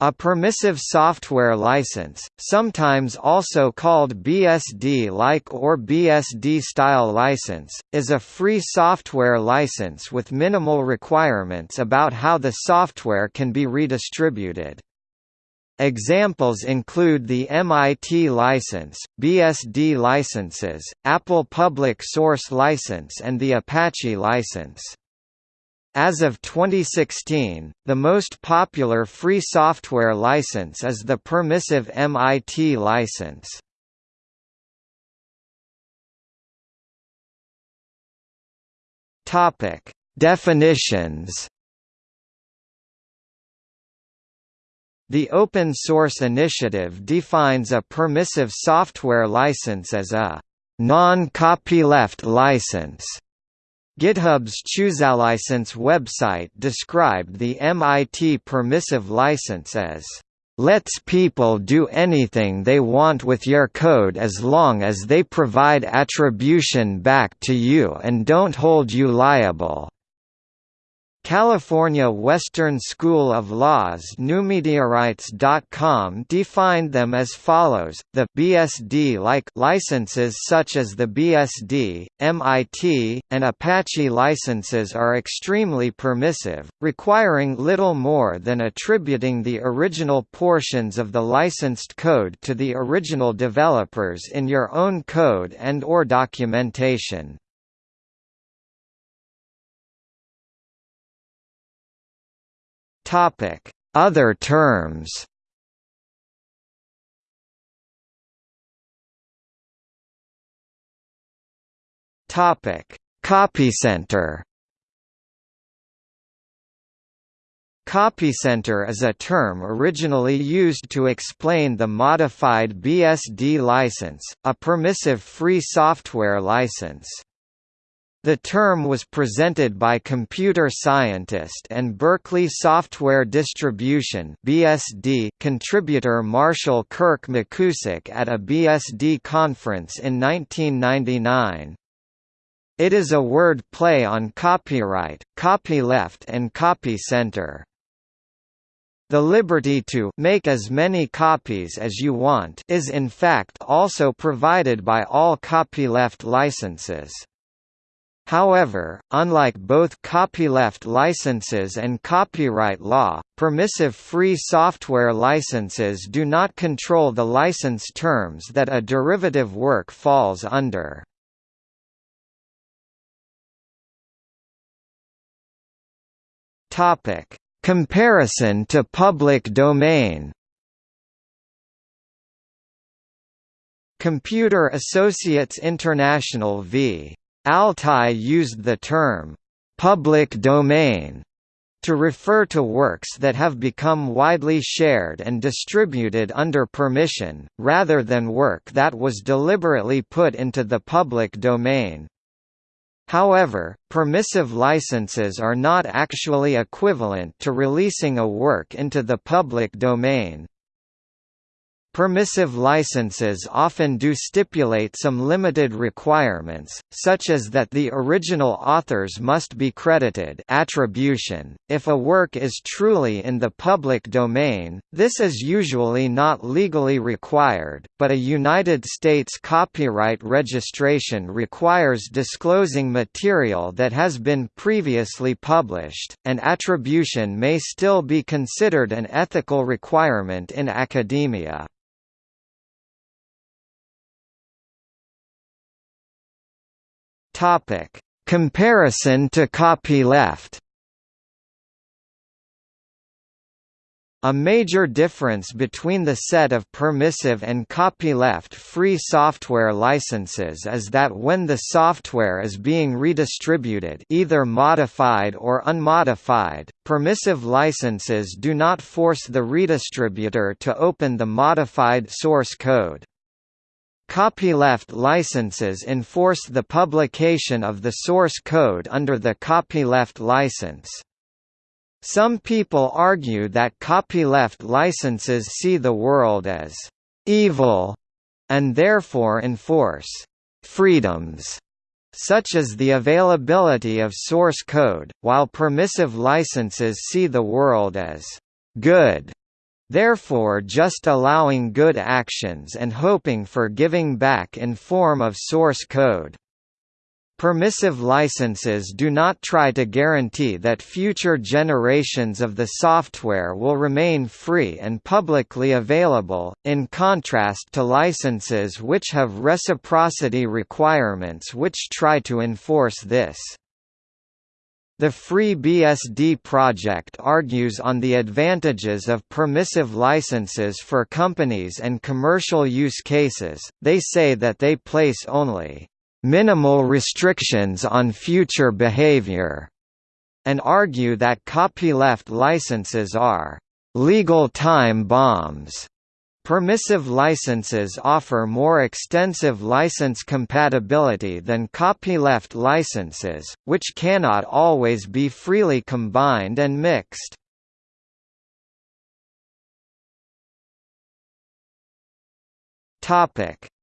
A permissive software license, sometimes also called BSD-like or BSD-style license, is a free software license with minimal requirements about how the software can be redistributed. Examples include the MIT license, BSD licenses, Apple Public Source License and the Apache license. As of 2016, the most popular free software license is the permissive MIT license. Topic: Definitions. The Open Source Initiative defines a permissive software license as a non-copyleft license GitHub's ChooseAlicense website described the MIT permissive license as lets people do anything they want with your code as long as they provide attribution back to you and don't hold you liable. California Western School of Law's NewMediaRights.com defined them as follows, the BSD-like licenses such as the BSD, MIT, and Apache licenses are extremely permissive, requiring little more than attributing the original portions of the licensed code to the original developers in your own code and or documentation. Topic: Other terms. Topic: Copycenter. Copycenter is a term originally used to explain the modified BSD license, a permissive free software license. The term was presented by computer scientist and Berkeley Software Distribution (BSD) contributor Marshall Kirk McKusick at a BSD conference in 1999. It is a word play on copyright, copyleft and copy center. The liberty to make as many copies as you want is in fact also provided by all copyleft licenses. However, unlike both copyleft licenses and copyright law, permissive free software licenses do not control the license terms that a derivative work falls under. Comparison to public domain. Computer Associates International v. Altai used the term, "'public domain' to refer to works that have become widely shared and distributed under permission, rather than work that was deliberately put into the public domain. However, permissive licenses are not actually equivalent to releasing a work into the public domain. Permissive licenses often do stipulate some limited requirements, such as that the original authors must be credited attribution. .If a work is truly in the public domain, this is usually not legally required, but a United States copyright registration requires disclosing material that has been previously published, and attribution may still be considered an ethical requirement in academia. Topic: Comparison to copyleft. A major difference between the set of permissive and copyleft free software licenses is that when the software is being redistributed either modified or unmodified, permissive licenses do not force the redistributor to open the modified source code. Copyleft licenses enforce the publication of the source code under the copyleft license. Some people argue that copyleft licenses see the world as evil and therefore enforce freedoms such as the availability of source code, while permissive licenses see the world as good therefore just allowing good actions and hoping for giving back in form of source code. Permissive licenses do not try to guarantee that future generations of the software will remain free and publicly available, in contrast to licenses which have reciprocity requirements which try to enforce this. The FreeBSD project argues on the advantages of permissive licenses for companies and commercial use cases, they say that they place only minimal restrictions on future behavior, and argue that copyleft licenses are legal time bombs. Permissive licenses offer more extensive license compatibility than copyleft licenses, which cannot always be freely combined and mixed.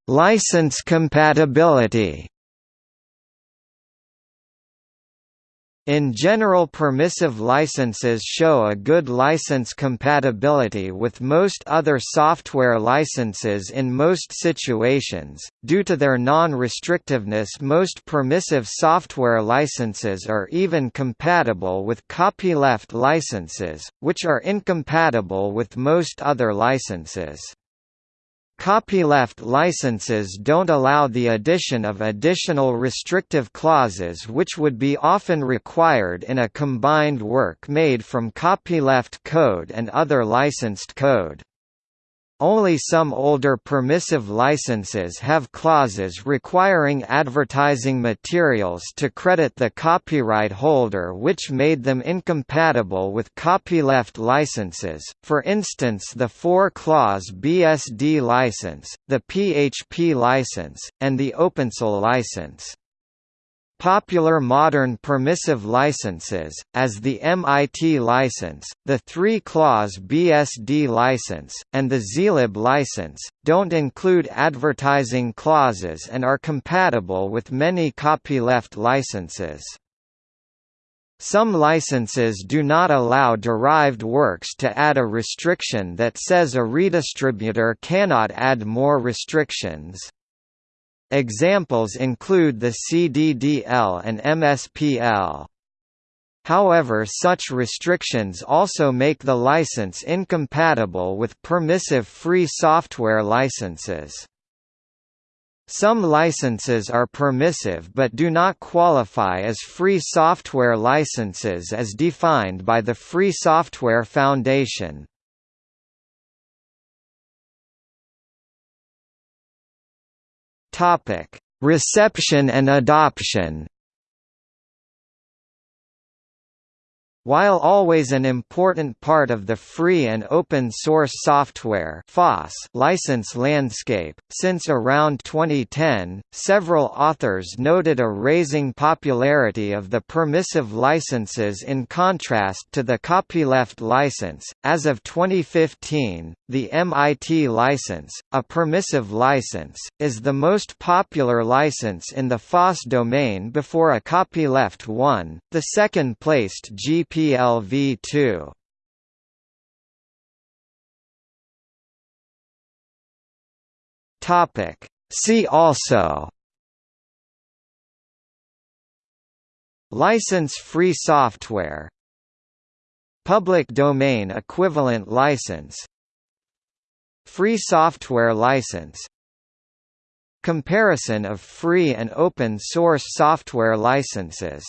License compatibility In general permissive licenses show a good license compatibility with most other software licenses in most situations. Due to their non-restrictiveness most permissive software licenses are even compatible with copyleft licenses, which are incompatible with most other licenses. Copyleft licenses don't allow the addition of additional restrictive clauses which would be often required in a combined work made from copyleft code and other licensed code. Only some older permissive licenses have clauses requiring advertising materials to credit the copyright holder which made them incompatible with copyleft licenses, for instance the four-clause BSD license, the PHP license, and the OpenSSL license. Popular modern permissive licenses, as the MIT license, the three-clause BSD license, and the zlib license, don't include advertising clauses and are compatible with many copyleft licenses. Some licenses do not allow derived works to add a restriction that says a redistributor cannot add more restrictions. Examples include the CDDL and MSPL. However such restrictions also make the license incompatible with permissive free software licenses. Some licenses are permissive but do not qualify as free software licenses as defined by the Free Software Foundation. Topic: Reception and adoption. While always an important part of the free and open source software FOSS license landscape, since around 2010, several authors noted a raising popularity of the permissive licenses in contrast to the copyleft license. As of 2015, the MIT license, a permissive license, is the most popular license in the FOSS domain before a copyleft one, the second-placed GP PLV2 Topic. See also. License-free software. Public domain equivalent license. Free software license. Comparison of free and open source software licenses